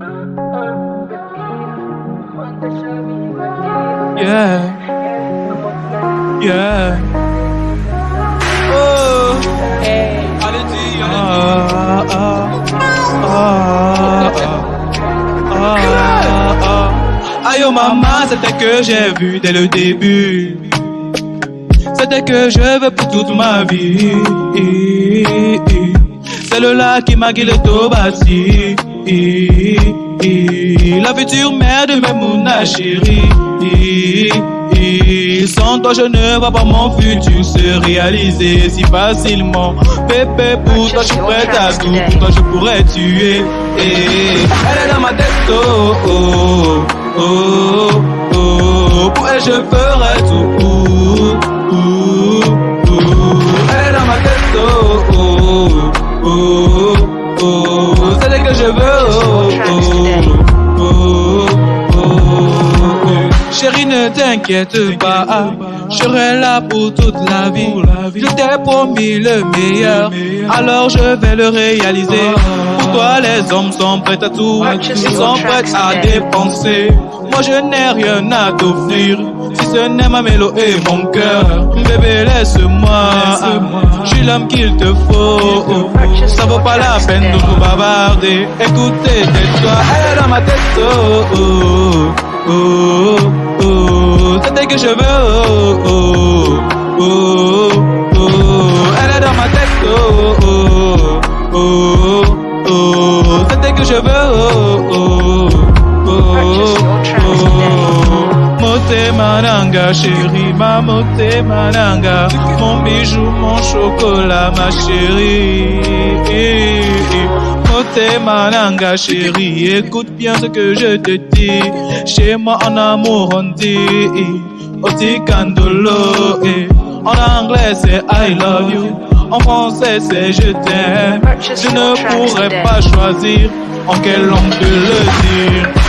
Yeah. Yeah. Oh. Allez-y, ah, ah, ah, ah, ah. Aïe oh maman, c'était que j'ai vu dès le début. C'était que je veux pour toute ma vie. Celle-là qui m'a guidé au bâti. La future mère de mes mouna chérie. Sans toi, je ne vois pas mon futur se réaliser si facilement. Bébé, pour toi, je suis prête à tout. Pour toi, je pourrais tuer. Elle est dans ma tête, oh, oh, oh, oh. Pour elle, je ferai C'est elle que je veux. Chérie, ne t'inquiète pas, je serai là pour toute la vie. Je t'ai promis le meilleur, alors je vais le réaliser. Pour toi, les hommes sont prêts à tout, ils sont prêts à dépenser. Moi, je n'ai rien à t'offrir, si ce n'est ma mélodie et mon cœur. Bébé, laisse-moi, je suis l'homme qu'il te faut. Ça vaut pas la peine de nous bavarder. Écoutez, tais-toi, elle est dans ma tête, oh, oh, oh, oh. C'est elle que je veux, oh, oh, oh, oh. Elle est dans ma tête, oh, oh, oh, oh. C'est elle que je veux, Mote mananga, chérie, ma mote mananga. Mon bijou, mon chocolat, ma chérie. Mote mananga, chérie, écoute bien ce que je te dis. Chez moi, en amour, on dit, Oti candolo. En anglais, c'est I love you. En français, c'est je t'aime. Je ne pourrais pas choisir en quelle langue de le dire.